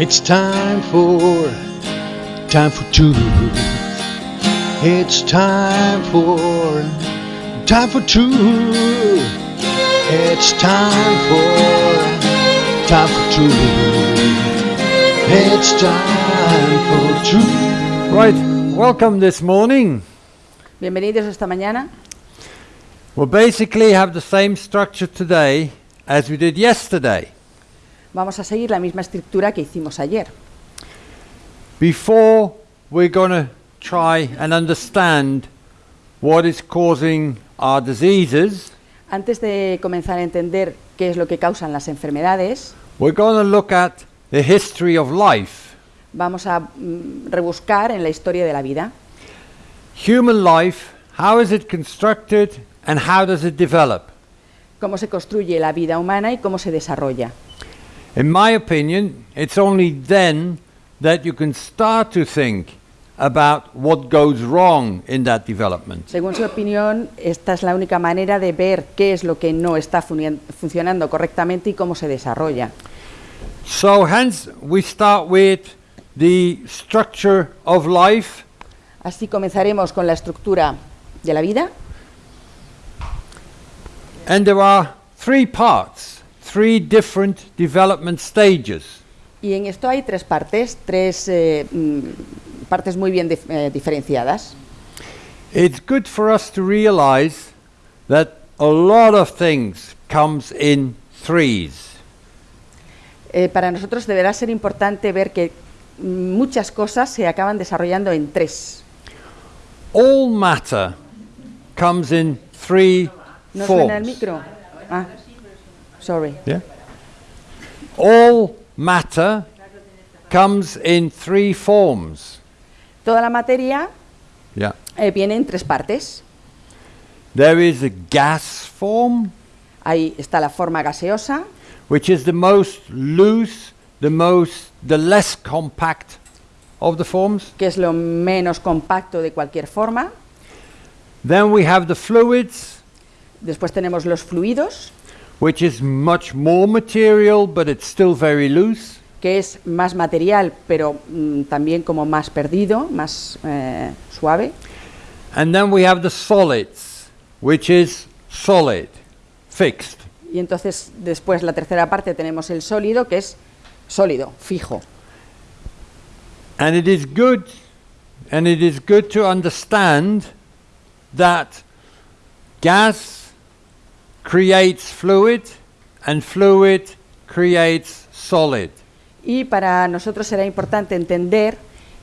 It's time for time for truth. It's time for time for truth. It's time for time for truth. It's time for truth. Right, welcome this morning. Bienvenidos esta mañana. We'll basically have the same structure today as we did yesterday. Vamos a seguir la misma estructura que hicimos ayer. Before we're going to try and understand what is causing our diseases, Antes de comenzar a entender qué es lo que causan las enfermedades, we're going to look at the history of life. vamos a mm, rebuscar en la historia de la vida. Human life, how is it constructed and how does it develop? Cómo se construye la vida humana y cómo se desarrolla. In my opinion, it's only then that you can start to think about what goes wrong in that development. Según su opinión, esta es la única manera de ver qué es lo que no está funcionando correctamente y cómo se desarrolla. So, hence, we start with the structure of life, Así comenzaremos con la estructura de la vida. and there are three parts, three different development stages. Y en esto hay tres partes, tres eh, mm, partes muy bien dif- eh, diferenciadas. It's good for us to realize that a lot of things comes in threes. Eh, para nosotros deberá ser importante ver que muchas cosas se acaban desarrollando en tres. All matter comes in three ¿No forms. suena el micro? Ah, sorry. Yeah. All matter comes in three forms. Toda la materia Yeah. eh, viene en tres partes. There is a gas form, Ahí está la forma gaseosa, which is the most loose, the most, the less compact of the forms. que es lo menos compacto de cualquier forma. Then we have the fluids, Después tenemos los fluidos, which is much more material, but it's still very loose. que es más material, pero mm, también como más perdido, más eh, suave. And then we have the solids, which is solid, fixed. Y entonces después la tercera parte tenemos el sólido, que es sólido, fijo. And it is good, and it is good to understand that gas creates fluid, and fluid creates solid. Y para nosotros será importante entender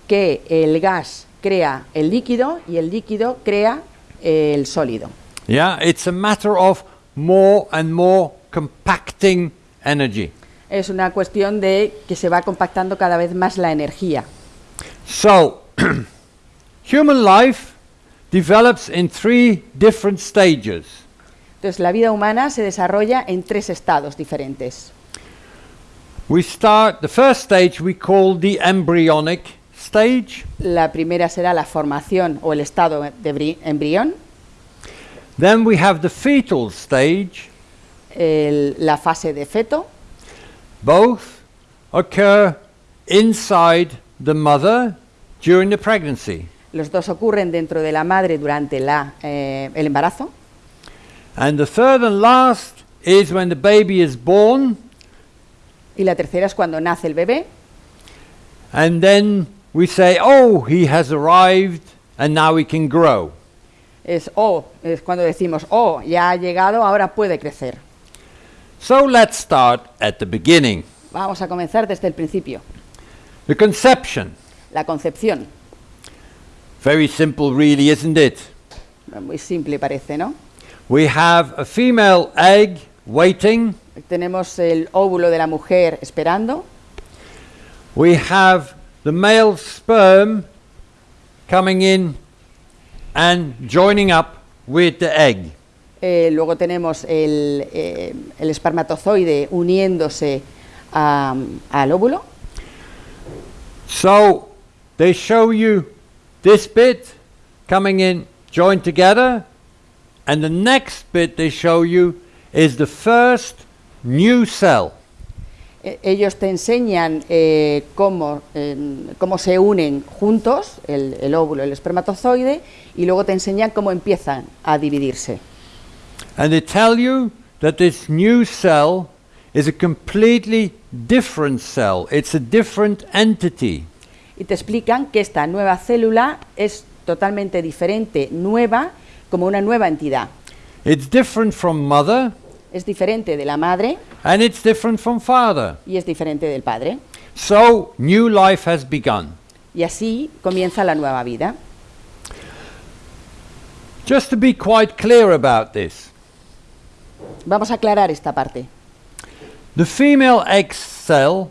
que el gas crea el líquido y el líquido crea el sólido. Yeah, it's a matter of more and more compacting energy. Es una cuestión de que se va compactando cada vez más la energía. So, human life develops in three different stages. Entonces la vida humana se desarrolla en tres estados diferentes. We start, the first stage we call the embryonic stage. La primera será la formación o el estado de bri- embrión, Then we have the fetal stage. el- la fase de feto. Both occur inside the mother during the pregnancy. Los dos ocurren dentro de la madre durante la, eh, el embarazo. And the third and last is when the baby is born, Y la tercera es cuando nace el bebé. and then we say, oh, he has arrived, and now he can grow. Es oh, es cuando decimos, oh, ya ha llegado, ahora puede crecer. So let's start at the beginning. Vamos a comenzar desde el principio. The conception. La concepción. Very simple, really, isn't it? Muy simple parece, ¿no? We have a female egg waiting. Tenemos el óvulo de la mujer esperando. We have the male sperm coming in and joining up with the egg. Eh, luego tenemos el, eh, el espermatozoide uniéndose a- al óvulo. So they show you this bit coming in joined together, and the next bit they show you is the first new cell. E- Ellos te enseñan eh, cómo, eh, cómo se unen juntos el, el óvulo y el espermatozoide y luego te enseñan cómo empiezan a dividirse. And they tell you that this new cell is a completely different cell. It's a different entity. Y te explican que esta nueva célula es totalmente diferente, nueva, como una nueva entidad. It's different from mother Es diferente de la madre and it's different from father. y es diferente del padre. So, new life has begun. Y así comienza la nueva vida. Just to be quite clear about this, Vamos a aclarar esta parte. the female egg cell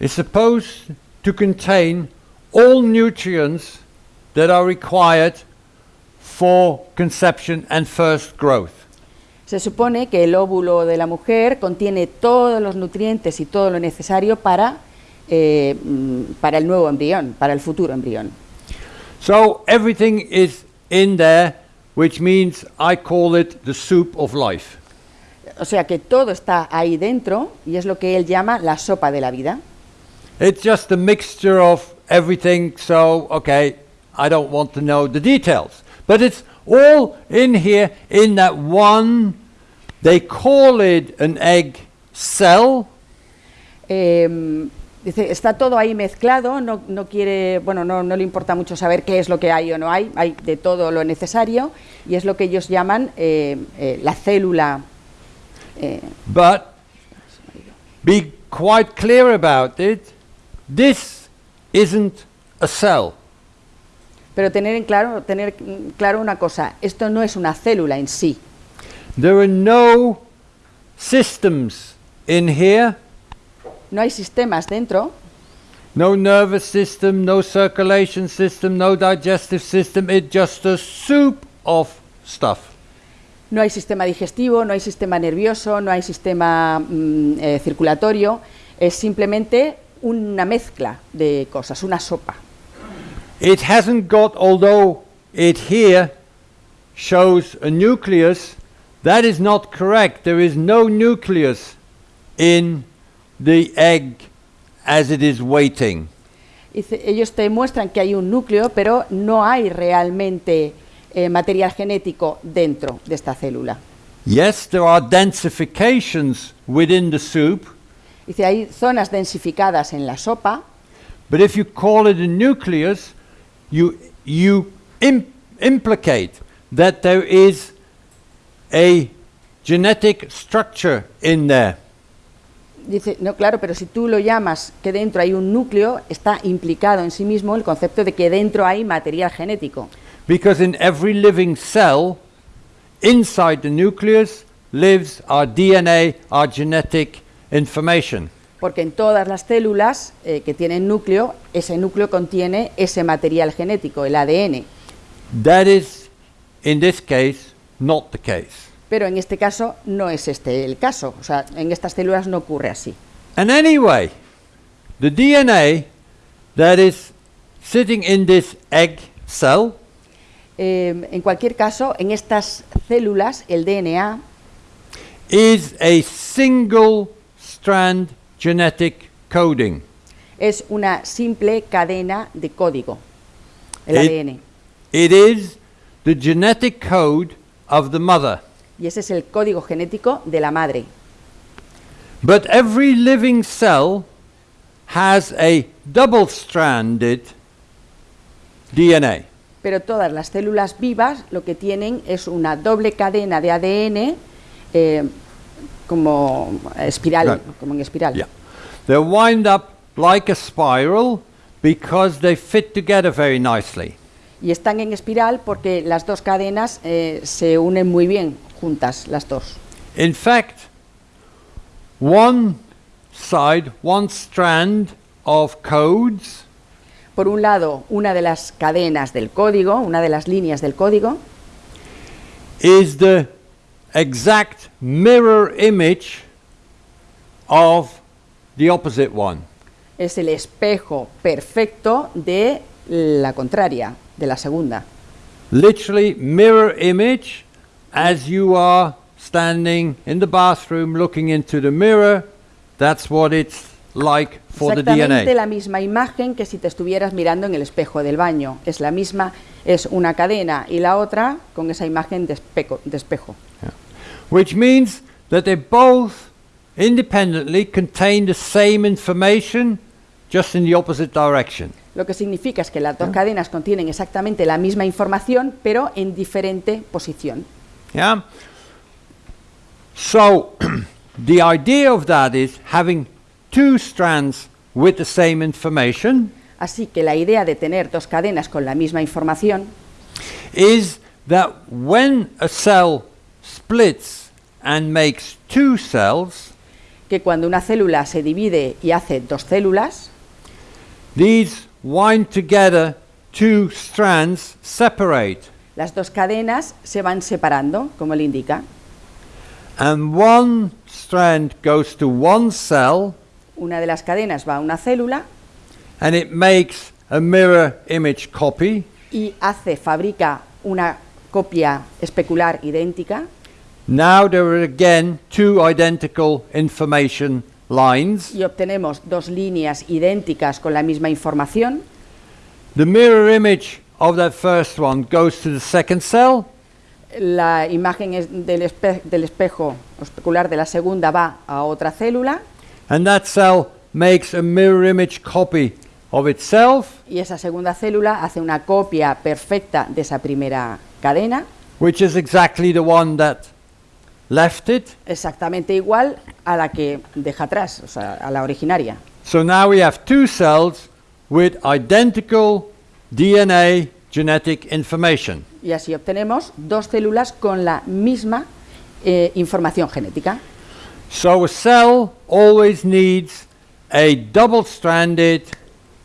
is supposed to contain all nutrients that are required for conception and first growth. Se supone que el óvulo de la mujer contiene todos los nutrientes y todo lo necesario para, eh, mm, para el nuevo embrión, para el futuro embrión. So everything is in there, which means I call it the soup of life. O sea que todo está ahí dentro y es lo que él llama la sopa de la vida. It's just a mixture of everything, so okay, I don't want to know the details. But it's all in here in that one, they call it an egg cell, Eh, dice, está todo ahí mezclado, no, no quiere, bueno, no, no le importa mucho saber qué es lo que hay o no hay, hay de todo lo necesario y es lo que ellos llaman eh, eh, la célula. eh, but be quite clear about it. This isn't a cell. Pero tener en claro, tener claro una cosa, esto no es una célula en sí. There are no systems in here, No hay sistemas dentro, no nervous system, no circulation system, no digestive system. It's just a soup of stuff. no hay sistema digestivo, no hay sistema nervioso, no hay sistema mm, eh, circulatorio, es simplemente una mezcla de cosas, una sopa. It hasn't got, although it here shows a nucleus, that is not correct. There is no nucleus in the egg as it is waiting. Dice, ellos te muestran que hay un núcleo, pero no hay realmente eh, material genético dentro de esta célula. Yes, there are densifications within the soup, Dice, hay zonas densificadas en la sopa, but if you call it a nucleus, you, you im- implicate that there is a genetic structure in there. Dice, no, claro, pero si tú lo llamas que dentro hay un núcleo, está implicado en sí mismo el concepto de que dentro hay material genético. Because in every living cell, inside the nucleus, lives our DNA, our genetic information. Porque en todas las células eh, que tienen núcleo, ese núcleo contiene ese material genético, el ADN. That is, in this case, not the case. Pero en este caso no es este el caso. O sea, en estas células no ocurre así. And anyway, the DNA that is sitting in this egg cell Eh, en cualquier caso, en estas células, el DNA is a single strand genetic coding. es una simple cadena de código, el It- ADN. It is the genetic code of the mother. Y ese es el código genético de la madre. But every living cell has a double stranded DNA. Pero todas las células vivas lo que tienen es una doble cadena de ADN eh, como espiral, Right. como en espiral. Yeah. They wind up like a spiral because they fit together very nicely. Y están en espiral porque las dos cadenas eh, se unen muy bien juntas, las dos. In fact, one side, one strand of codes Por un lado, una de las cadenas del código, una de las líneas del código, is the exact mirror image of the opposite one. es el espejo perfecto de la contraria, de la segunda. Literally, mirror image as you are standing in the bathroom looking into the mirror, that's what it's like for the Exactamente DNA. la misma imagen que si te estuvieras mirando en el espejo del baño. Es la misma, es una cadena y la otra con esa imagen de, espejo- de espejo. Which means that they both independently contain the same information, just in the opposite direction. Lo que significa es que las dos cadenas contienen exactamente la misma información, pero en diferente posición. Yeah? So, the idea of that is having two strands with the same information Así que la idea de tener dos cadenas con la misma información is that when a cell splits and makes two cells, que cuando una célula se divide y hace dos células, these wind together two strands separate. las dos cadenas se van separando, como le indica. And one strand goes to one cell Una de las cadenas va a una célula and it makes a mirror image copy. y hace, fabrica una copia especular idéntica. Now there are again two identical information lines. y obtenemos dos líneas idénticas con la misma información. The mirror image of that first one goes to the second cell, La imagen es del, espe- del espejo especular de la segunda va a otra célula and that cell makes a mirror image copy of itself, y esa segunda célula hace una copia perfecta de esa primera cadena, which is exactly the one that left it. exactamente igual a la que deja atrás, o sea, a la originaria. So now we have two cells with identical DNA genetic information. Y así obtenemos dos células con la misma eh, información genética. So a cell always needs a double-stranded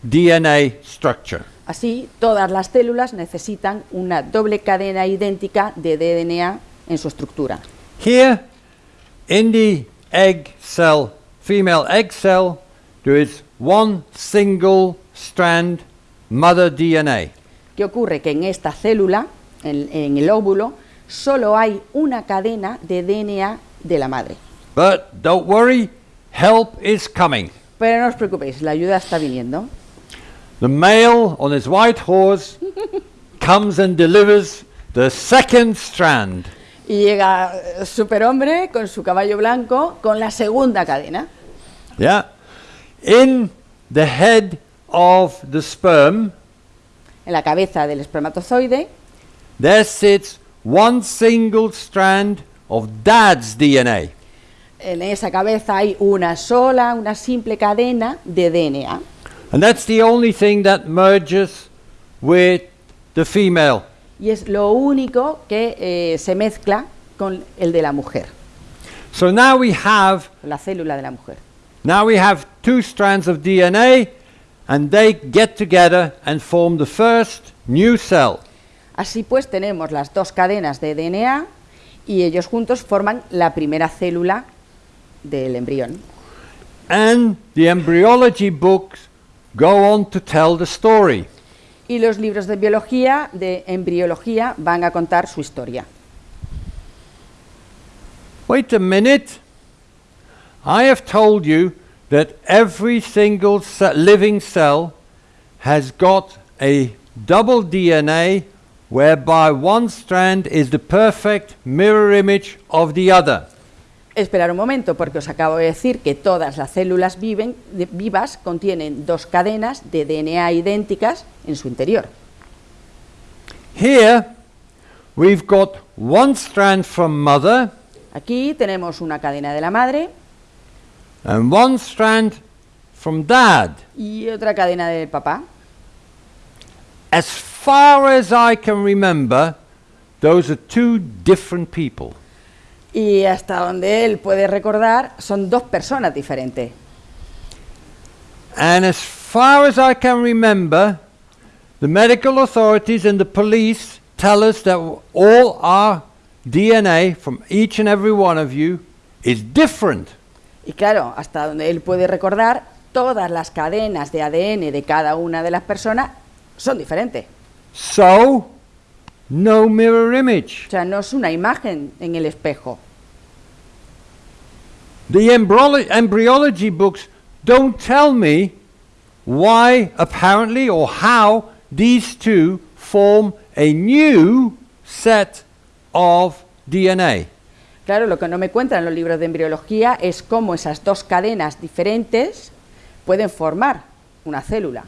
DNA structure. Así, todas las células necesitan una doble cadena idéntica de DNA en su estructura. Here, in the egg cell, female egg cell, there is one single strand mother DNA. ¿Qué ocurre? Que en esta célula, en, en el óvulo, solo hay una cadena de DNA de la madre. But don't worry, help is coming. Pero no os preocupéis, la ayuda está viniendo. The male on his white horse comes and delivers the second strand. Y llega eh, superhombre con su caballo blanco con la segunda cadena. Yeah. In the head of the sperm, En la cabeza del espermatozoide there sits one single strand of dad's DNA. En esa cabeza hay una sola, una simple cadena de DNA. And that's the only thing that merges with the female. Y es lo único que eh, se mezcla con el de la mujer, So now we have la célula de la mujer. now we have two strands of DNA and they get together and form the first new cell. Así pues tenemos las dos cadenas de DNA y ellos juntos forman la primera célula del embrión. And the embryology books go on to tell the story. Y los libros de biología, de embriología, van a contar su historia. Wait a minute. I have told you that every single living cell has got a double DNA whereby one strand is the perfect mirror image of the other. Esperar un momento, porque os acabo de decir que todas las células viven- de- vivas contienen dos cadenas de DNA idénticas en su interior. Here we've got one strand from mother Aquí tenemos una cadena de la madre and one strand from dad. y otra cadena del papá. As far as I can remember, those are two different people. Y hasta donde él puede recordar, son dos personas diferentes. And as far as I can remember, the medical authorities and the police tell us that all our DNA from each and every one of you is different. Y claro, hasta donde él puede recordar, todas las cadenas de ADN de cada una de las personas son diferentes. So, no mirror image. O sea, no es una imagen en el espejo. The embryolo- embryology books don't tell me why, apparently, or how these two form a new set of DNA. Claro, lo que no me cuentan los libros de embriología es cómo esas dos cadenas diferentes pueden formar una célula.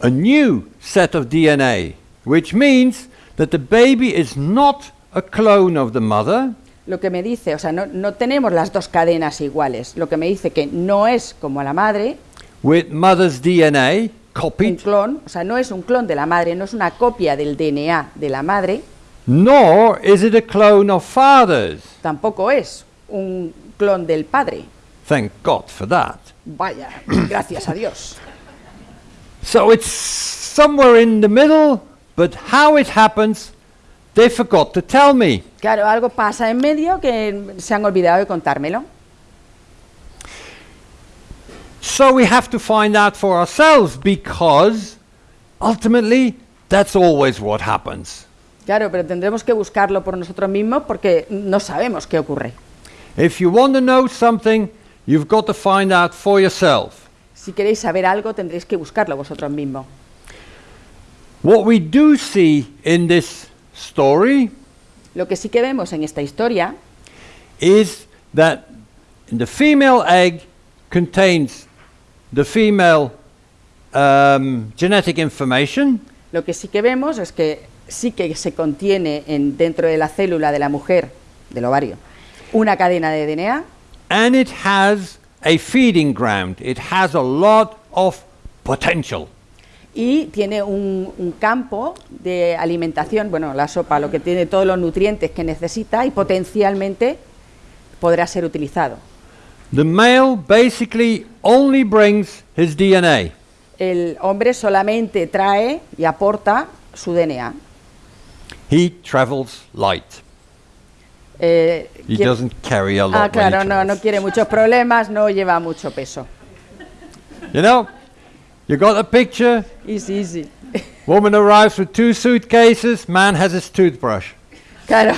A new set of DNA, which means that the baby is not a clone of the mother, Lo que me dice, o sea, no, no tenemos las dos cadenas iguales. Lo que me dice que no es como la madre, with mother's DNA un copied, clon, o sea, no es un clon de la madre, no es una copia del DNA de la madre, nor is it a clone of father's. tampoco es un clon del padre. Thank God for that. Vaya, gracias a Dios. So it's somewhere in the middle, but how it happens, they forgot to tell me. Claro, algo pasa en medio que se han olvidado de contármelo. So we have to find out for ourselves because ultimately that's always what happens. Claro, pero tendremos que buscarlo por nosotros mismos porque no sabemos qué ocurre. If you want to know something, you've got to find out for yourself. Si queréis saber algo, tendréis que buscarlo vosotros mismos. What we do see in this story Lo que sí que vemos en esta historia is that the female egg contains the female um, genetic information, Lo que sí que vemos es que sí que se contiene en, dentro de la célula de la mujer, del ovario, una cadena de DNA and it has a feeding ground. It has a lot of potential. Y tiene un, un campo de alimentación, bueno, la sopa, lo que tiene todos los nutrientes que necesita y potencialmente podrá ser utilizado. The male basically only brings his DNA. El hombre solamente trae y aporta su DNA. He travels light. Eh, He doesn't carry a lot. ah, claro, no, no quiere muchos problemas, no lleva mucho peso. You know, you got a picture. Easy, easy. Woman arrives with two suitcases. Man has his toothbrush. Claro.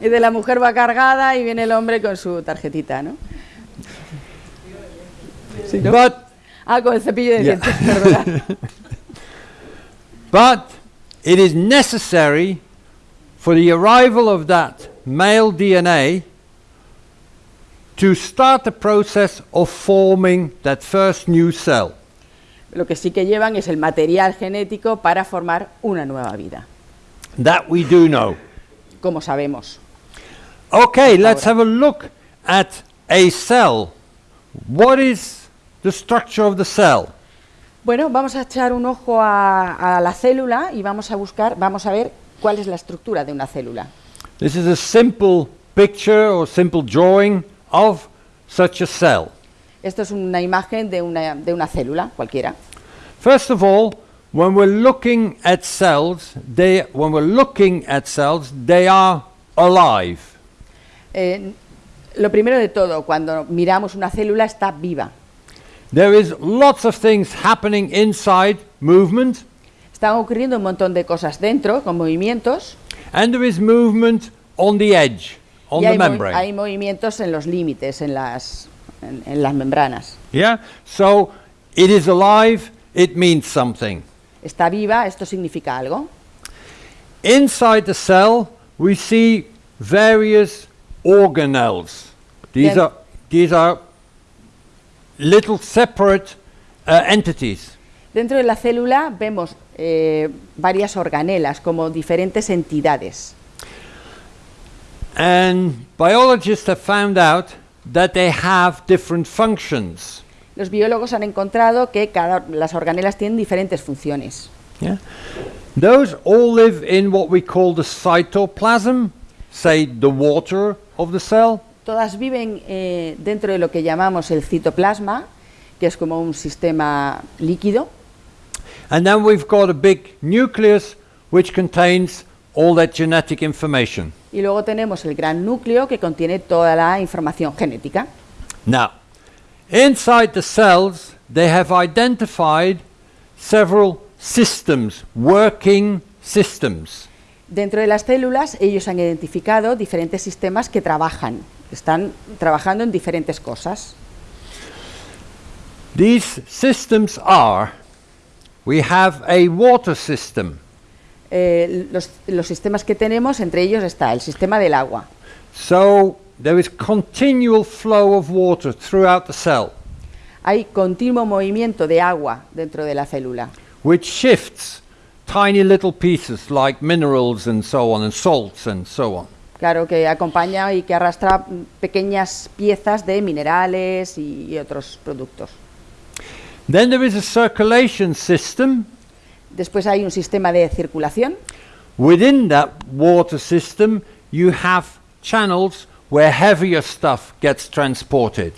Y de la mujer va cargada y viene el hombre con su tarjetita, ¿no? Sí, ¿no? But Ah, con el cepillo de Yeah. dientes, but it is necessary for the arrival of that male DNA to start the process of forming that first new cell. Lo que sí que llevan es el material genético para formar una nueva vida, That we do know. como sabemos. Okay, let's have a look at a cell. What is the structure of the cell? Bueno, vamos a echar un ojo a, a la célula y vamos a buscar, vamos a ver cuál es la estructura de una célula. This is a simple picture or simple drawing of such a cell. Esto es una imagen de una, de una célula cualquiera. First of all, when we're looking at cells, they when we're looking at cells, they are alive. Eh, lo primero de todo, cuando miramos una célula está viva. There is lots of things happening inside, movement, Están ocurriendo un montón de cosas dentro, con movimientos, and there is movement on the edge, on y the hay, membrane. hay movimientos en los límites, en las, en- en las membranas. Yeah? So it is alive, it means something. Está viva, esto significa algo. Inside the cell, we see various organelles. These are these are little separate uh, entities. Dentro de la célula vemos eh, varias organelas, como diferentes entidades. And biologists have found out that they have different functions. Los biólogos han encontrado que cada, las organelas tienen diferentes funciones. Yeah? Those all live in what we call the cytoplasm, say the water of the cell. Todas viven eh, dentro de lo que llamamos el citoplasma, que es como un sistema líquido. And then we've got a big nucleus which contains all that genetic information. Y luego tenemos el gran núcleo que contiene toda la información genética. Now, inside the cells, they have identified several systems, working systems. Dentro de las células ellos han identificado diferentes sistemas que trabajan, Están trabajando en diferentes cosas. These systems are we have a water system. Eh, los, los sistemas que tenemos, entre ellos está el sistema del agua. So there is continual flow of water throughout the cell, Hay continuo movimiento de agua dentro de la célula, which shifts tiny little pieces like minerals and so on, and salts and so on. claro que acompaña y que arrastra pequeñas piezas de minerales y, y otros productos. Then there is a circulation system. Después hay un sistema de circulación. Within that water system, you have channels where heavier stuff gets transported.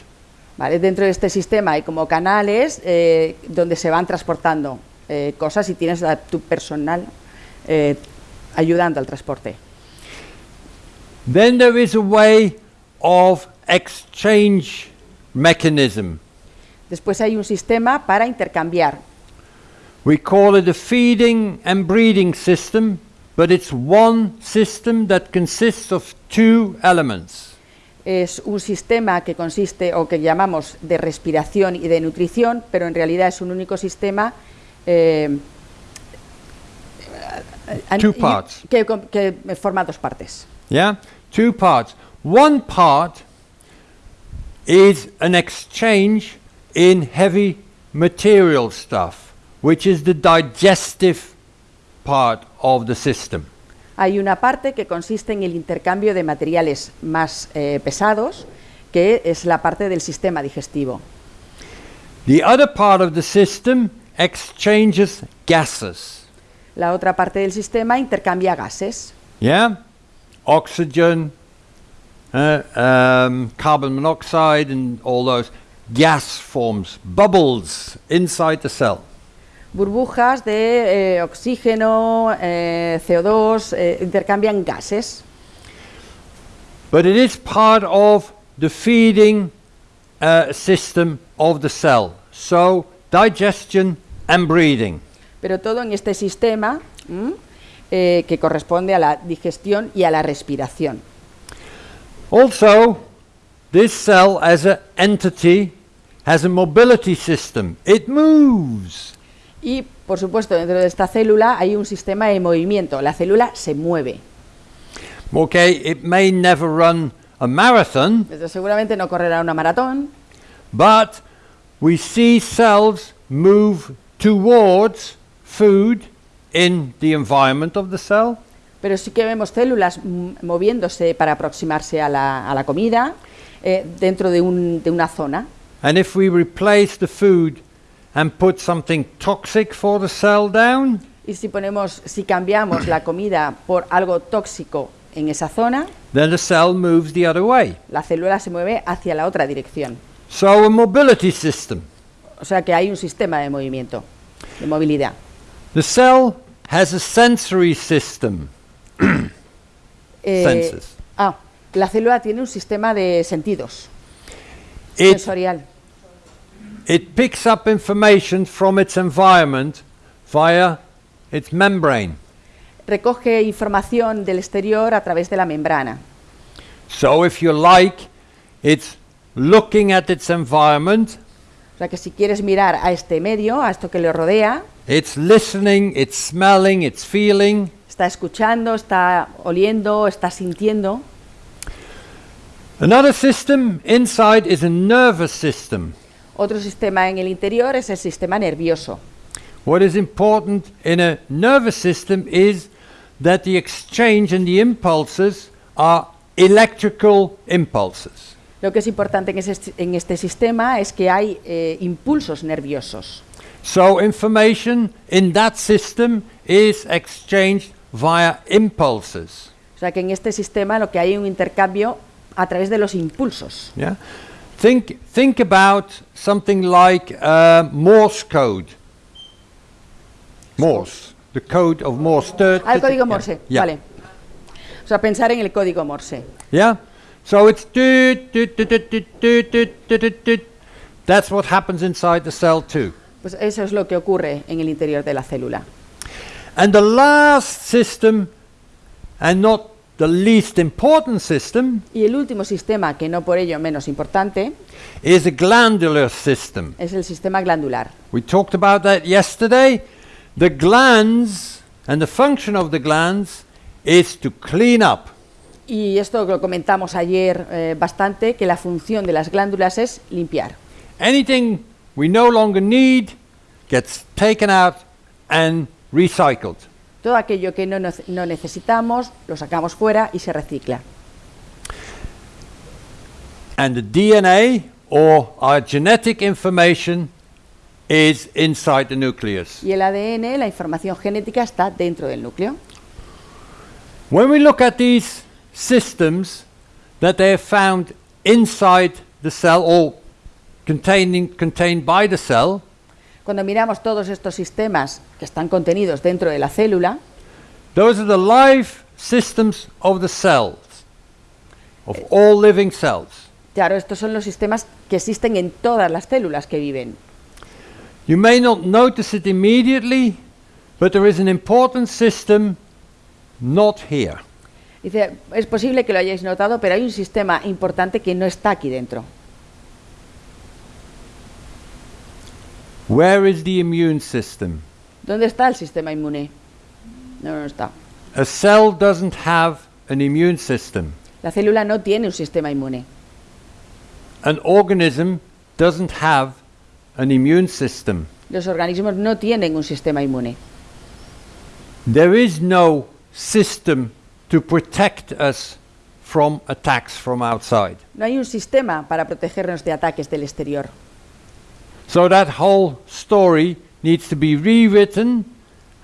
¿vale? Dentro de este sistema hay como canales eh, donde se van transportando eh, cosas y tienes a tu personal eh, ayudando al transporte. Then there is a way of exchange mechanism. Después hay un sistema para intercambiar. We call it a feeding and breeding system, but it's one system that consists of two elements. Es un sistema que consiste o que llamamos de respiración y de nutrición, pero en realidad es un único sistema eh, eh, Two parts. Que, que forma dos partes. Yeah? Two parts. One part is an exchange in heavy material stuff, which is the digestive part of the system. Hay una parte que consiste en el intercambio de materiales más eh, pesados, que es la parte del sistema digestivo. The other part of the system exchanges gases. La otra parte del sistema intercambia gases, Yeah? Oxygen, uh, um, carbon monoxide, and all those gas forms, bubbles inside the cell. Burbujas de eh, oxígeno, eh, CO2, eh, intercambian gases, But it is part of the feeding uh, system of the cell. So, digestion and breathing. pero todo en este sistema ¿m? eh, que corresponde a la digestión y a la respiración. Also, this cell as an entity has a mobility system. It moves. Y, por supuesto, dentro de esta célula hay un sistema de movimiento. La célula se mueve. Okay, it may never run a marathon, seguramente no correrá una maratón, but we see cells move towards food in the environment of the cell. pero sí que vemos células moviéndose para aproximarse a la, a la comida eh, dentro de, un- de una zona. And if we replace the food and put something toxic for the cell down, Y si ponemos, si cambiamos la comida por algo tóxico en esa zona, then the cell moves the other way. la célula se mueve hacia la otra dirección. So a mobility system. O sea que hay un sistema de movimiento, de movilidad. The cell has a sensory system. Eh, Senses. Ah, la célula tiene un sistema de sentidos, It, sensorial. It picks up information from its environment via its membrane. Recoge información del exterior a través de la membrana. So if you like, it's looking at its environment, O sea que si quieres mirar a este medio, a esto que le rodea, it's listening, it's smelling, it's feeling, está escuchando, está oliendo, está sintiendo. Another system inside is a nervous system. Otro sistema en el interior es el sistema nervioso. What is important in a nervous system is that the exchange and the impulses are electrical impulses. Lo que es importante en, ese- en este sistema es que hay eh, impulsos nerviosos. So information in that system is exchanged via impulses. O sea que en este sistema lo que hay es un intercambio a través de los impulsos. Yeah? Think, think about something like uh, Morse code. Morse, the code of Morse. Ah, el código Morse, yeah. vale. O sea, pensar en el código Morse. Yeah, so it's... That's what happens inside the cell too. Pues eso es lo que ocurre en el interior de la célula. And the last system, and not the least important system Y el último sistema, que no por ello menos importante, is a glandular system. es el sistema glandular. We talked about that yesterday. The glands and the function of the glands is to clean up. Y esto lo comentamos ayer eh, bastante, que la función de las glándulas es limpiar. Anything we no longer need gets taken out and recycled. Todo aquello que no, no necesitamos lo sacamos fuera y se recicla. And the DNA or our genetic information is inside the nucleus. Y el ADN, la información genética, está dentro del núcleo. When we look at these systems that they are found inside the cell or containing, contained by the cell, Cuando miramos todos estos sistemas que están contenidos dentro de la célula, those are the live systems of the cells, of all living cells. claro, estos son los sistemas que existen en todas las células que viven. You may not notice it immediately, but there is an important system not here. Dice, es posible que lo hayáis notado, pero hay un sistema importante que no está aquí dentro. Where is the immune system? ¿Dónde está el sistema inmune? No, no está. A cell doesn't have an immune system. La célula no tiene un sistema inmune. An organism doesn't have an immune system. Los organismos no tienen un sistema inmune. There is no system to protect us from attacks from outside. No hay un sistema para protegernos de ataques del exterior. So that whole story needs to be rewritten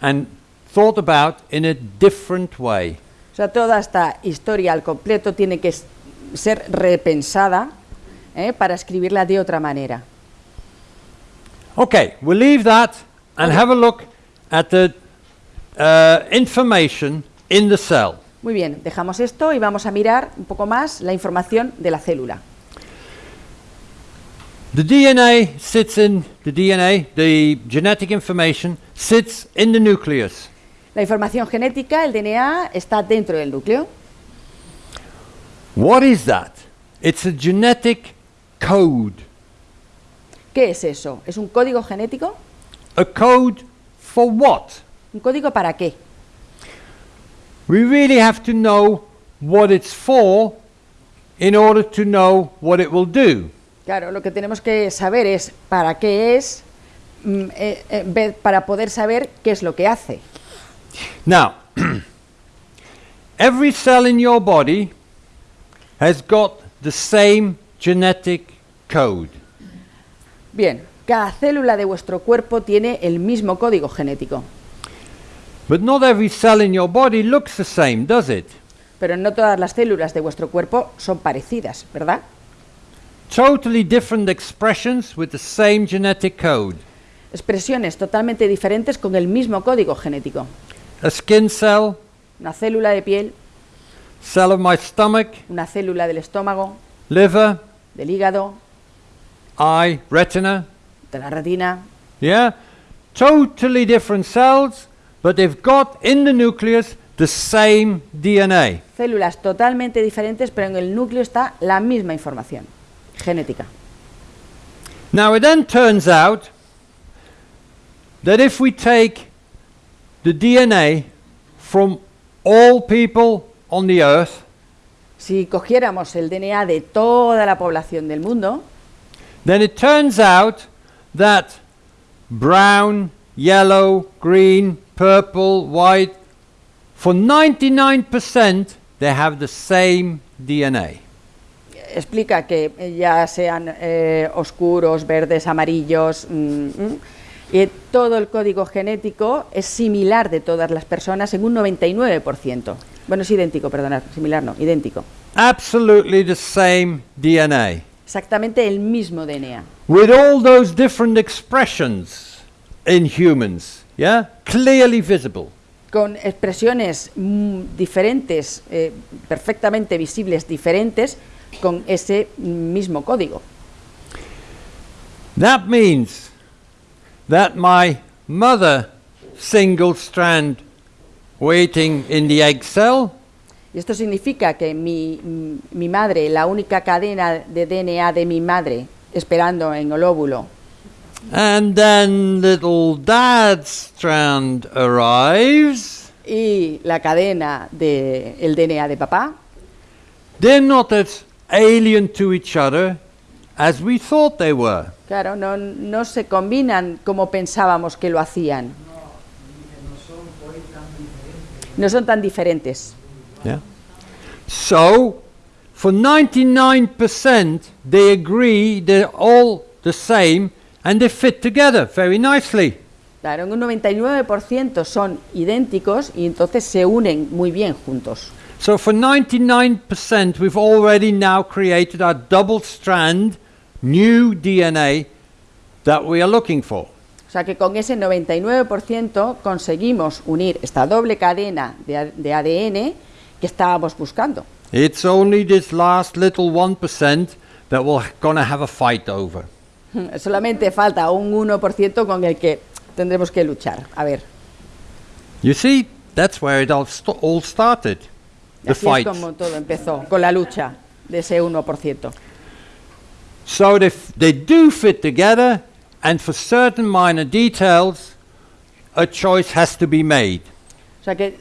and thought about in a different way. O sea, toda esta historia al completo tiene que ser repensada ¿eh? para escribirla de otra manera. Okay, we'll leave that and Okay. have a look at the uh, information in the cell. Muy bien, dejamos esto y vamos a mirar un poco más la información de la célula. The DNA sits in the DNA, the genetic information sits in the nucleus. La información genética, el DNA, está dentro del núcleo. What is that? It's a genetic code. ¿Qué es eso? ¿Es un código genético? A code for what? ¿Un código para qué? We really have to know what it's for in order to know what it will do. Claro, lo que tenemos que saber es para qué es, mm, eh, eh, para poder saber qué es lo que hace. Now, every cell in your body has got the same genetic code. Bien, cada célula de vuestro cuerpo tiene el mismo código genético, But not every cell in your body looks the same, does it? pero no todas las células de vuestro cuerpo son parecidas, ¿verdad? Totally different expressions with the same genetic code. Expresiones totalmente diferentes con el mismo código genético. A skin cell, Una célula de piel, cell of my stomach, una célula del estómago, liver, del hígado, eye, retina. de la retina. Yeah? Totally different cells, but they've got in the nucleus the same DNA. Células totalmente diferentes, pero en el núcleo está la misma información genética. Now, it then turns out that if we take the DNA from all people on the earth, Si cogiéramos el DNA de toda la población del mundo, then it turns out that brown, yellow, green, purple, white, for 99% they have the same DNA. Explica que ya sean eh, oscuros, verdes, amarillos, mm, mm, y todo el código genético es similar de todas las personas en un 99%. Bueno, es idéntico, perdonad, similar no, idéntico. Absolutely the same DNA. Exactamente el mismo DNA. With all those different expressions in humans, yeah? Clearly visible. con expresiones mm, diferentes, eh, perfectamente visibles, diferentes, con ese mismo código. That means that my mother single strand waiting in the egg cell Y esto significa que mi, mi madre, la única cadena de DNA de mi madre esperando en el óvulo, And then little dad's strand arrives. y la cadena del DNA de papá, They're not as alien to each other as we thought they were. claro, no, no se combinan como pensábamos que lo hacían. No son tan diferentes. Yeah. So, for 99%, they agree they're all the same and they fit together very nicely. Claro, un 99% son idénticos y entonces se unen muy bien juntos. So, for 99%, we've already now created our double strand new DNA that we are looking for. O sea que con ese 99% conseguimos unir esta doble cadena de, de ADN que estábamos buscando. It's only this last little 1% that we're going to have a fight over. Solamente falta un 1% con el que tendremos que luchar. A ver, You see, that's where it all, st- all started. Así es como todo empezó, con la lucha de ese 1%. So they, they do fit together, and for certain minor details, a choice has to be made. O sea que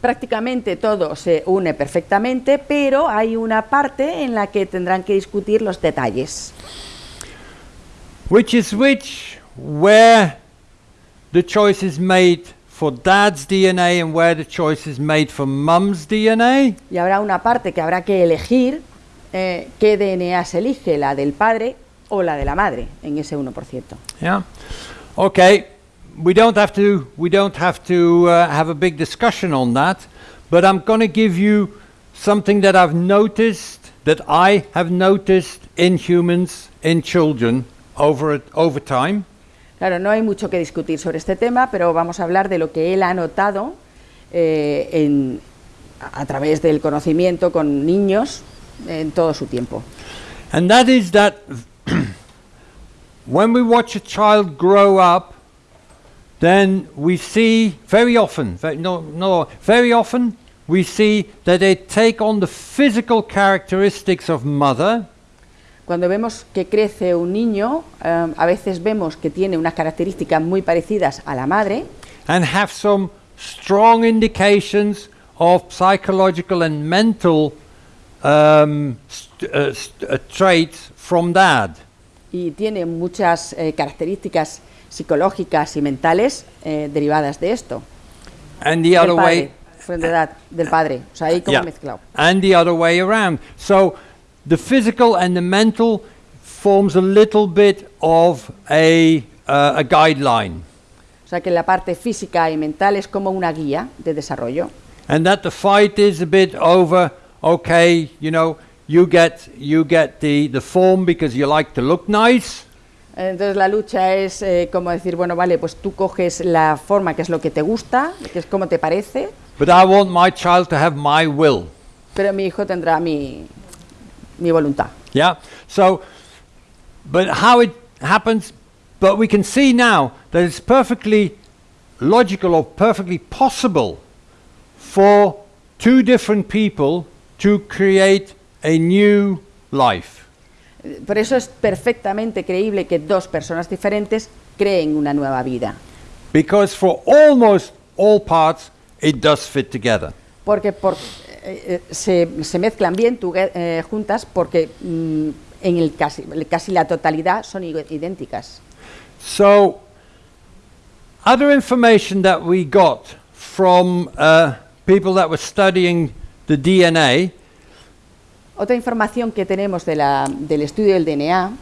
prácticamente todo se une perfectamente, pero hay una parte en la que tendrán que discutir los detalles. Which is which, where the choice is made for dad's DNA and where the choice is made for mum's DNA. Y habrá una parte que habrá que elegir eh, qué DNA se elige, la del padre o la de la madre, en ese 1%. Yeah. Okay. We don't have to. We don't have to uh, have a big discussion on that. But I'm going to give you something that I've noticed that I have noticed in humans, in children, over over time. Claro, no hay mucho que discutir sobre este tema, pero vamos a hablar de lo que él ha notado eh, a través del conocimiento con niños en todo su tiempo. And that is that when we watch a child grow up, then we see very often, no, no, very often we see that they take on the physical characteristics of mother, Cuando vemos que crece un niño, eh, a veces vemos que tiene unas características muy parecidas a la madre and have some strong indications of psychological and mental um, uh, uh, traits from dad. y tiene muchas eh, características psicológicas y mentales eh, derivadas de esto. And the del other padre, way, de edad, del padre, o sea, ahí como Yeah. mezclado. and the other way around. So the physical and the mental forms a little bit of a, uh, a guideline. O sea que la parte física y mental es como una guía de desarrollo. And that the fight is a bit over, okay, you know, you get, you get the, the form because you like to look nice. Entonces la lucha es eh, como decir, bueno, vale, pues tú coges la forma que es lo que te gusta, que es como te parece, But I want my child to have my will. pero mi hijo tendrá mi, mi voluntad. Yeah. So, but how it happens, but we can see now that it's perfectly logical or perfectly possible for two different people to create a new life. Por eso es perfectamente creíble que dos personas diferentes creen una nueva vida. Because for almost all parts, it does fit together. Porque por, eh, eh, se, se mezclan bien tuge- eh, juntas porque mm, en el casi, casi la totalidad son idénticas. So, other information that we got from uh, people that were studying the DNA Otra información que tenemos de la- del estudio del DNA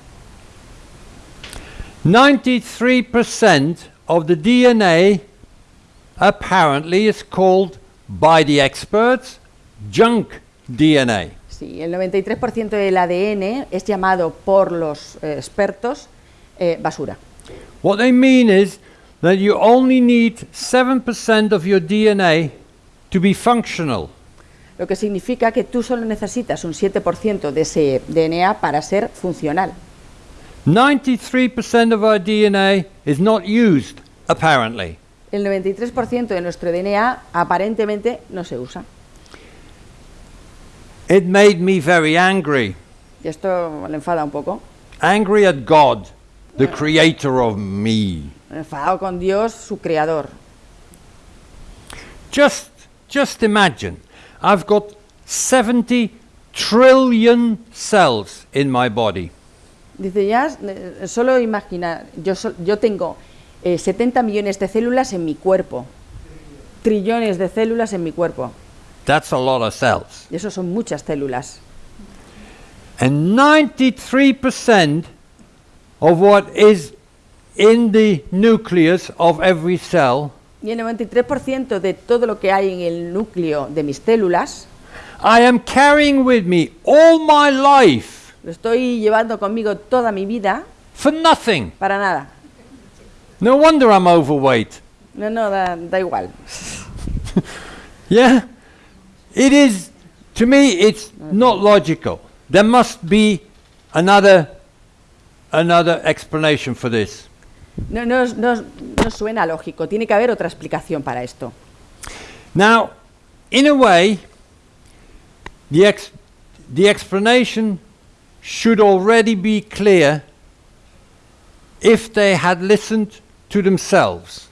93% of the DNA apparently is called by the experts junk DNA. Sí, el 93% del ADN es llamado por los eh, expertos eh, basura. What they mean is that you only need 7% of your DNA to be functional. Lo que significa que tú solo necesitas un 7% de ese DNA para ser funcional. 93% of our DNA is not used, apparently. El 93% de nuestro DNA aparentemente no se usa. It made me very angry. Y esto le enfada un poco. Angry at God, the creator of me. Enfadado con Dios, su creador. Just, just imagine, I've got 70 trillion cells in my body. Dice ya, eh, solo imagina, yo, yo tengo eh, 70 millones de células en mi cuerpo. Trillones de células en mi cuerpo. That's a lot of cells. Y eso son muchas células. And 93% of what is in the nucleus of every cell, Y el 93% de todo lo que hay en el núcleo de mis células I am carrying with me all my life lo estoy llevando conmigo toda mi vida for nothing. para nada. No wonder I'm overweight. No, no, da, da igual. Yeah? It is, to me, it's not logical. There must be another, another explanation for this. No, no, no, no suena lógico. Tiene que haber otra explicación para esto. Now, in a way, the, ex- the explanation should already be clear if they had listened to themselves.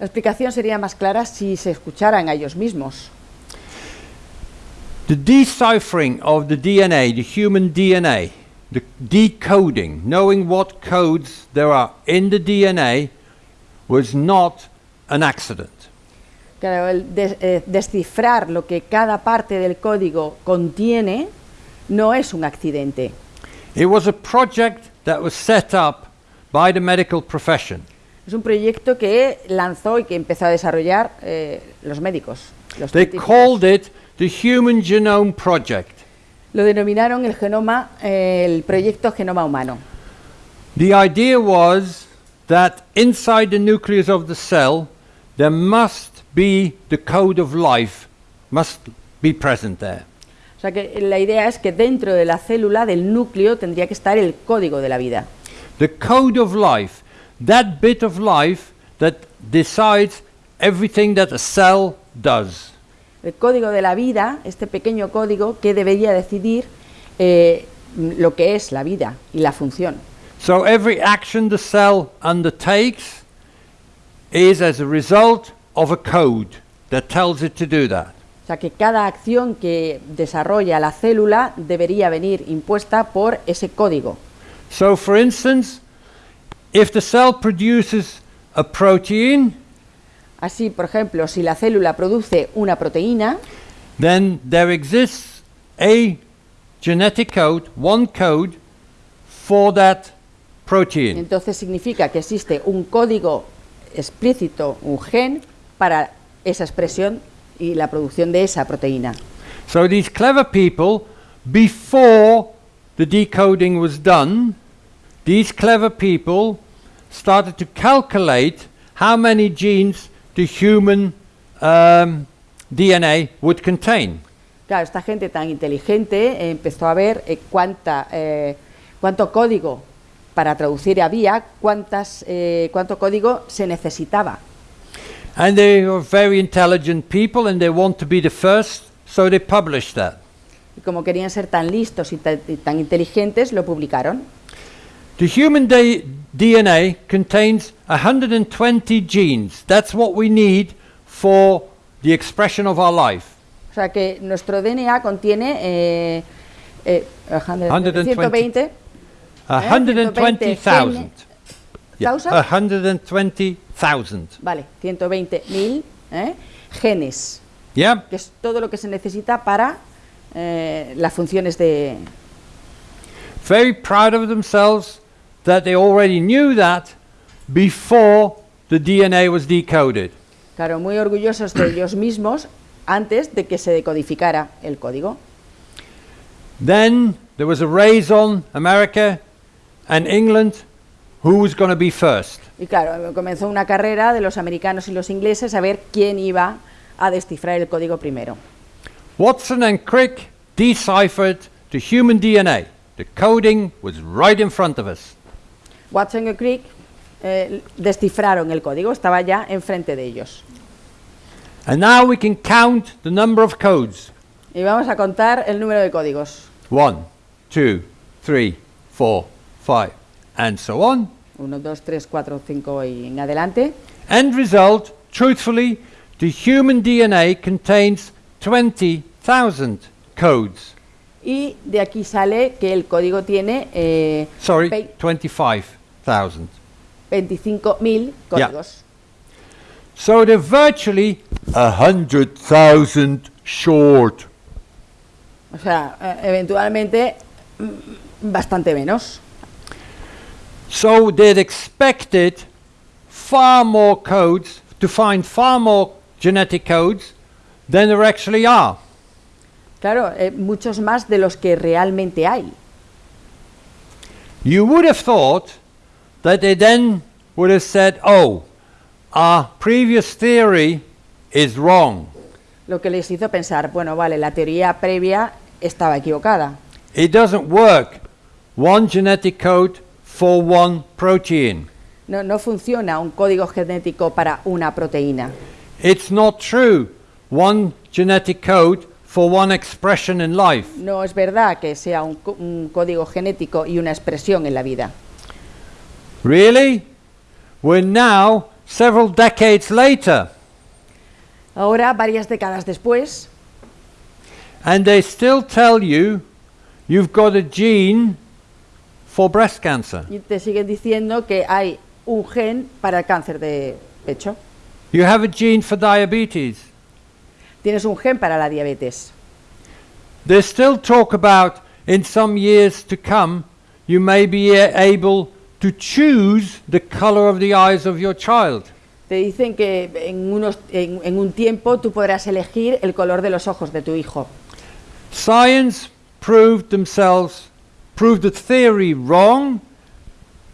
La explicación sería más clara si se escucharan a ellos mismos. The deciphering of the DNA, the human DNA, the decoding, knowing what codes there are in the DNA, was not an accident. Claro, el des- eh, descifrar lo que cada parte del código contiene no es un accidente. It was a project that was set up by the medical profession. Es un proyecto que lanzó y que empezó a desarrollar eh, los médicos. Los They científicos. called it the Human Genome Project. Lo denominaron el genoma, eh, el proyecto Genoma Humano. The idea was that inside the nucleus of the cell, there must be the code of life, must be present there. O sea que la idea es que dentro de la célula, del núcleo, tendría que estar el código de la vida. The code of life, that bit of life that decides everything that a cell does. El código de la vida, este pequeño código que debería decidir eh, lo que es la vida y la función. So every action the cell undertakes is as a result of a code that tells it to do that. O sea que cada acción que desarrolla la célula debería venir impuesta por ese código. So, for instance, if the cell produces a protein, Así, por ejemplo, si la célula produce una proteína, then there exists a genetic code, one code for that protein. entonces significa que existe un código explícito, un gen, para esa expresión y la producción de esa proteína. So, these clever people, before the decoding was done, these clever people started to calculate how many genes the human um, DNA would contain. Claro, esta gente tan inteligente empezó a ver eh, cuánta, eh, cuánto código para traducir había, cuántas, eh, cuánto código se necesitaba. And they are very intelligent people and they want to be the first, so they published that. Y como querían ser tan listos y y tan inteligentes, lo publicaron. The human DNA contains 120 genes. That's what we need for the expression of our life. O sea que nuestro DNA contiene eh, eh, 120. 120 120,000. Yeah, 120,000. Vale, 120.000 ¿eh? genes, Yeah? que es todo lo que se necesita para eh, las funciones de... Very proud of themselves that they already knew that before the DNA was decoded. Claro, muy orgullosos de ellos mismos antes de que se decodificara el código. Then there was a race on America and England who was going to be first. Y claro, comenzó una carrera de los americanos y los ingleses a ver quién iba a descifrar el código primero. Watson and Crick deciphered the human DNA. The coding was right in front of us. Watson y Crick eh, descifraron el código, estaba ya enfrente de ellos. And now we can count the number of codes. Y vamos a contar el número de códigos. 1, 2, 3, 4, 5, and so on. 1, 2, 3, 4, 5 y en adelante. End result, truthfully, the human DNA contains 20,000 codes. Y de aquí sale que el código tiene... Eh, Sorry, 25. thousand. 25,000 códigos. Yeah. So they're virtually a hundred thousand short. O sea, eh, eventualmente mm, bastante menos. So they'd expected far more codes to find far more genetic codes than there actually are. Claro, eh, muchos más de los que realmente hay. You would have thought that they then would have said, oh, our previous theory is wrong. Lo que les hizo pensar, bueno, vale, la teoría previa estaba equivocada. It doesn't work. One genetic code for one protein. No, no funciona un código genético para una proteína. It's not true. One genetic code for one expression in life. No es verdad que sea un, un código genético y una expresión en la vida. Really? We're now several decades later, Ahora, varias décadas después, and they still tell you you've got a gene for breast cancer. y te siguen diciendo que hay un gen para el cáncer de pecho. You have a gene for diabetes. Tienes un gen para la diabetes. They still talk about in some years to come, you may be able to choose the color of the eyes of your child. Te dicen que en, unos, en, en un tiempo tú podrás elegir el color de los ojos de tu hijo. Science proved themselves, proved the theory wrong,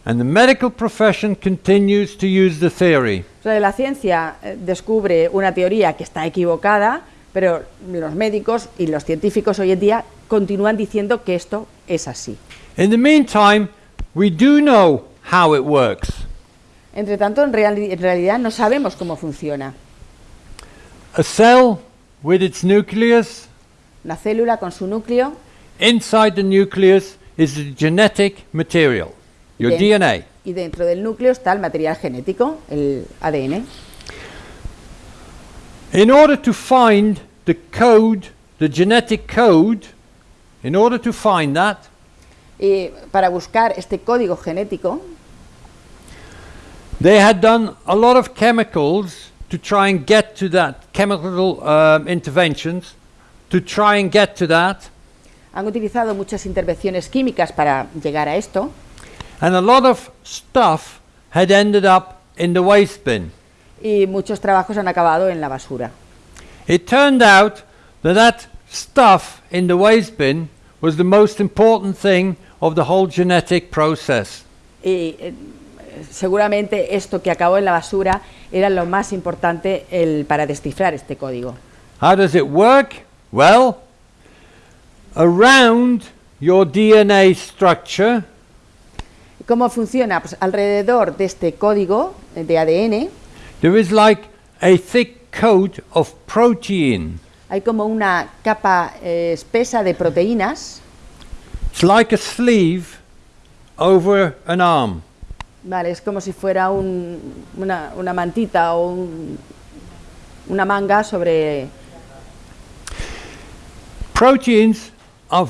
and the medical profession continues to use the theory. O sea, la ciencia eh, descubre una teoría que está equivocada, pero los médicos y los científicos hoy en día continúan diciendo que esto es así. In the meantime, we do know how it works. Entre tanto, en, reali- en realidad no sabemos cómo funciona. A cell with its nucleus, Una célula con su núcleo, inside the nucleus is the genetic material, your Bien. DNA. y dentro del núcleo está el material genético, el ADN. In order to find the code, the genetic code, in order to find that, Para buscar este código genético, they had done a lot of chemicals to try and get to that, chemical um, interventions to try and get to that, han utilizado muchas intervenciones químicas para llegar a esto, and a lot of stuff had ended up in the waste bin. y muchos trabajos han acabado en la basura. It turned out that that stuff in the waste bin was the most important thing of the whole genetic process. Y eh, seguramente esto que acabó en la basura era lo más importante el, para descifrar este código. How does it work? Well, around your DNA structure, ¿Cómo funciona? Pues alrededor de este código de ADN there is like a thick coat of protein. hay como una capa eh, espesa de proteínas, It's like a sleeve over an arm. vale, es como si fuera un- una, una mantita o un- una manga sobre... Proteins are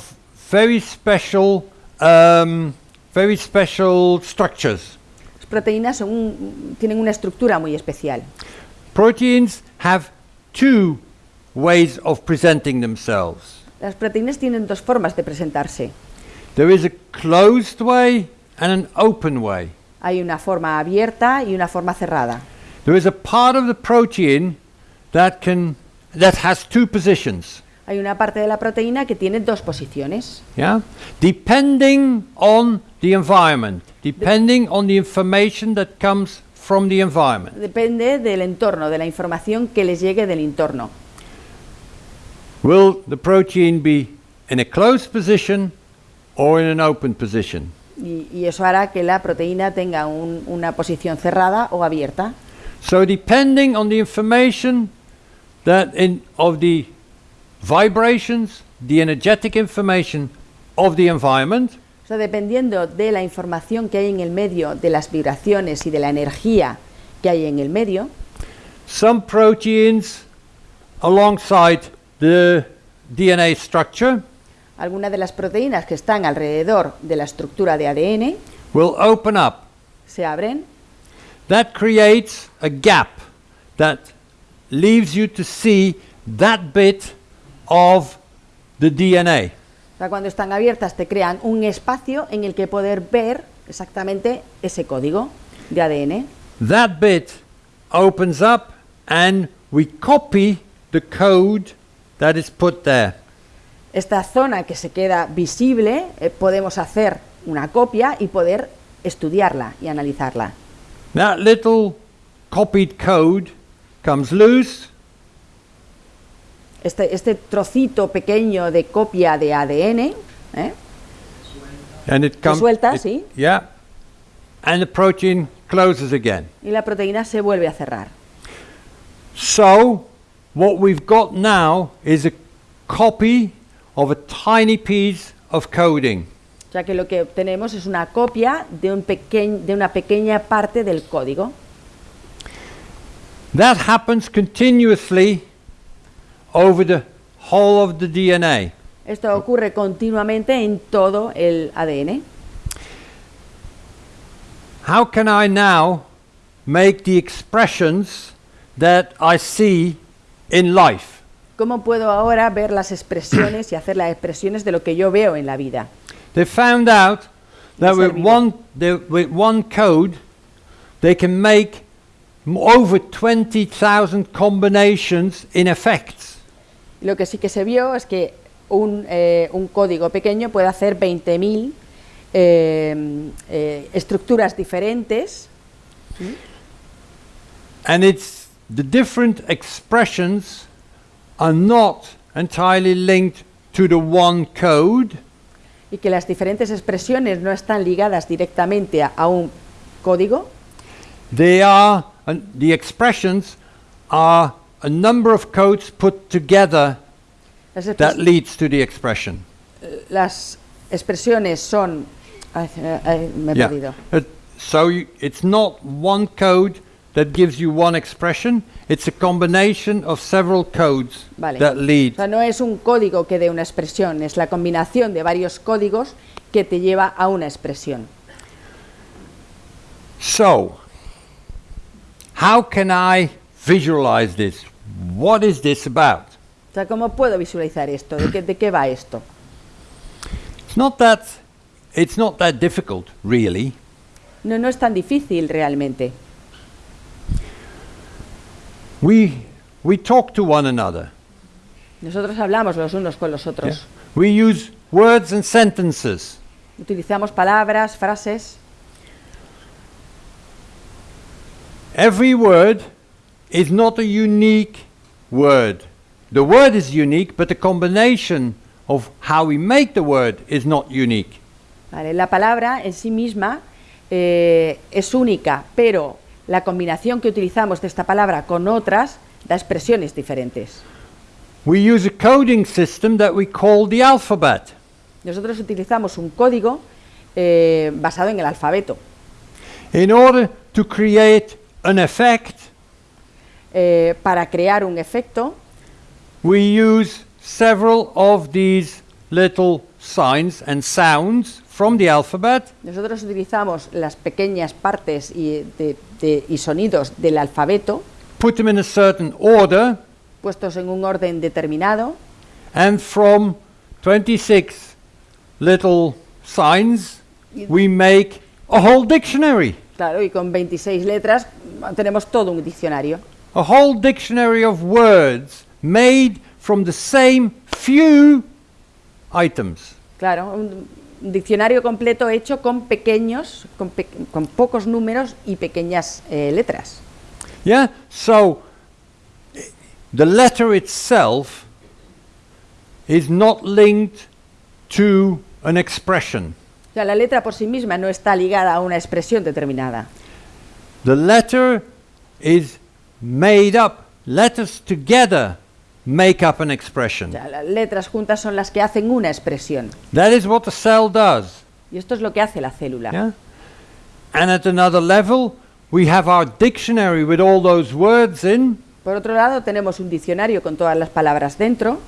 very special, um, very special structures. Las proteínas son un- tienen una estructura muy especial. Proteins have two ways of presenting themselves. Las proteínas tienen dos formas de presentarse. There is a closed way and an open way. Hay una forma abierta y una forma cerrada. There is a part of the protein that can that has two positions. Hay una parte de la proteína que tiene dos posiciones. Yeah? Depending on the environment, depending on the information that comes from the environment. Depende del entorno, de la información que les llegue del entorno. Will the protein be in a closed position or in an open position? Y, y eso hará que la proteína tenga un- una posición cerrada o abierta. So depending on the information that in of the vibrations, the energetic information of the environment, O sea, dependiendo de la información que hay en el medio, de las vibraciones y de la energía que hay en el medio, some proteins alongside the DNA structure algunas de las proteínas que están alrededor de la estructura de ADN will open up. se abren That creates a gap that leaves you to see that bit of the DNA. O sea, cuando están abiertas te crean un espacio en el que poder ver exactamente ese código de ADN. That bit opens up and we copy the code that is put there. Esta zona que se queda visible eh, podemos hacer una copia y poder estudiarla y analizarla. That little copied code comes loose Este, este trocito pequeño de copia de ADN ¿eh? and it comes suelta, it- sí. Yeah. And the protein closes again. y la proteína se vuelve a cerrar. So, what we've got now is a copy of a tiny piece of coding. O sea que lo que obtenemos es una copia de, un pequeñ- de una pequeña parte del código. That happens continuously over the whole of the DNA. Esto ocurre continuamente en todo el ADN. How can I now make the expressions that I see in life? ¿Cómo puedo ahora ver las expresiones y hacer las expresiones de lo que yo veo en la vida? They found out that with one, they, with one code, they can make over 20,000 combinations in effects. Lo que sí que se vio es que un, eh, un código pequeño puede hacer 20.000 eh, eh, estructuras diferentes And it's the different expressions are not entirely linked to the one code, y que las diferentes expresiones no están ligadas directamente a, a un código, they are, and the expressions are a number of codes put together that leads to the expression. las expresiones son... ay, eh, ay, me he Yeah. perdido. Uh, so you, it's not one code that gives you one expression, it's a combination of several codes Vale. that lead. O sea, no es un código que dé una expresión, es la combinación de varios códigos que te lleva a una expresión. So, how can I visualize this? What is this about? O sea, ¿cómo puedo visualizar esto? ¿De qué, de qué va esto? It's not that it's not that difficult, really. No, no es tan difícil realmente. We we talk to one another. Nosotros hablamos los unos con los otros. We use words and sentences. Utilizamos palabras, frases. Every word is not a unique word. The word is unique, but the combination of how we make the word is not unique. ¿vale? La palabra en sí misma eh, es única, pero la combinación que utilizamos de esta palabra con otras da expresiones diferentes. We use a coding system that we call the alphabet. Nosotros utilizamos un código eh, basado en el alfabeto. In order to create an effect, Eh, para crear un efecto, we use several of these little signs and sounds from the alphabet nosotros utilizamos las pequeñas partes y, de- de- y sonidos del alfabeto put them in a certain order, puestos en un orden determinado and from 26 little signs, we make a whole dictionary. Claro, y con 26 letras tenemos todo un diccionario. A whole dictionary of words made from the same few items. Claro, un diccionario completo hecho con pequeños, con, pe- con pocos números y pequeñas eh, letras. Yeah? So the letter itself is not linked to an expression. O sea, la letra por sí misma no está ligada a una expresión determinada. The letter is made up, letters together make up an expression. O sea, las letras juntas son las que hacen una expresión. That is what the cell does. Y esto es lo que hace la célula. Yeah? And at another level, we have our dictionary with all those words in, Por otro lado, tenemos un diccionario con todas las palabras dentro,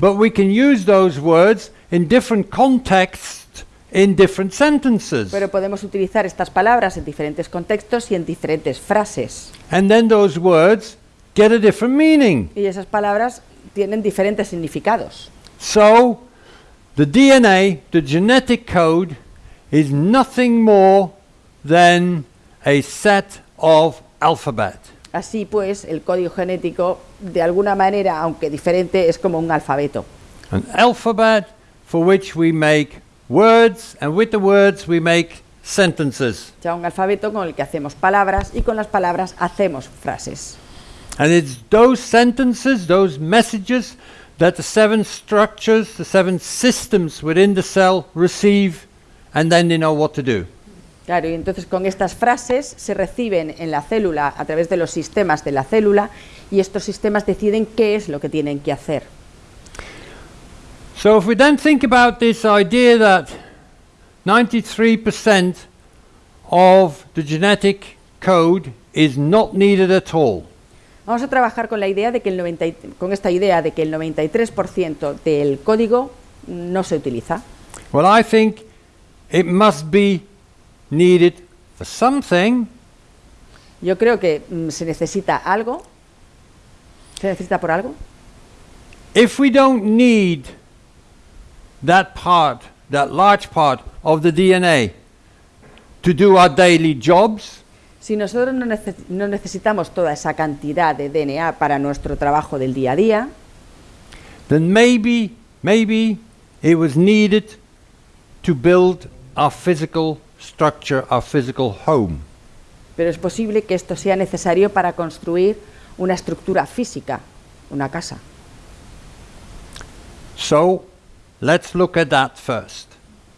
but we can use those words in different contexts in different sentences. pero podemos utilizar estas palabras en diferentes contextos y en diferentes frases. And then those words get a different meaning. Y esas palabras tienen diferentes significados. So, the DNA, the genetic code, is nothing more than a set of alphabet. Así pues, el código genético, de alguna manera, aunque diferente, es como un alfabeto. An alphabet for which we make words, and with the words we make sentences. Sea, un alfabeto con el que hacemos palabras y con las palabras hacemos frases. And it's those sentences, those messages, that the seven structures, the seven systems within the cell receive, and then they know what to do. Claro, y entonces con estas frases se reciben en la célula a través de los sistemas de la célula y estos sistemas deciden qué es lo que tienen que hacer. So if we then think about this idea that 93% of the genetic code is not needed at all. Vamos a trabajar con la idea de que el 90 y- con esta idea de que el 93% del código no se utiliza. Well, I think it must be needed for something, Yo creo que mm, se necesita algo. ¿Se necesita por algo? if we don't need that part, that large part of the DNA to do our daily jobs, Si nosotros no, nece- no necesitamos toda esa cantidad de DNA para nuestro trabajo del día a día, then maybe, maybe it was needed to build our physical structure, our physical home. pero es posible que esto sea necesario para construir una estructura física, una casa. So, let's look at that first.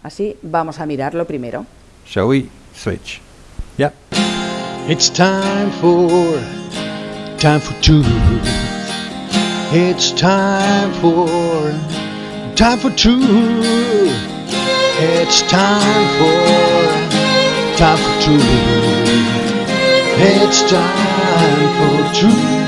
Así vamos a mirarlo primero. Shall we switch? It's time for time for two. It's time for time for two. It's time for time for two. It's time for truth.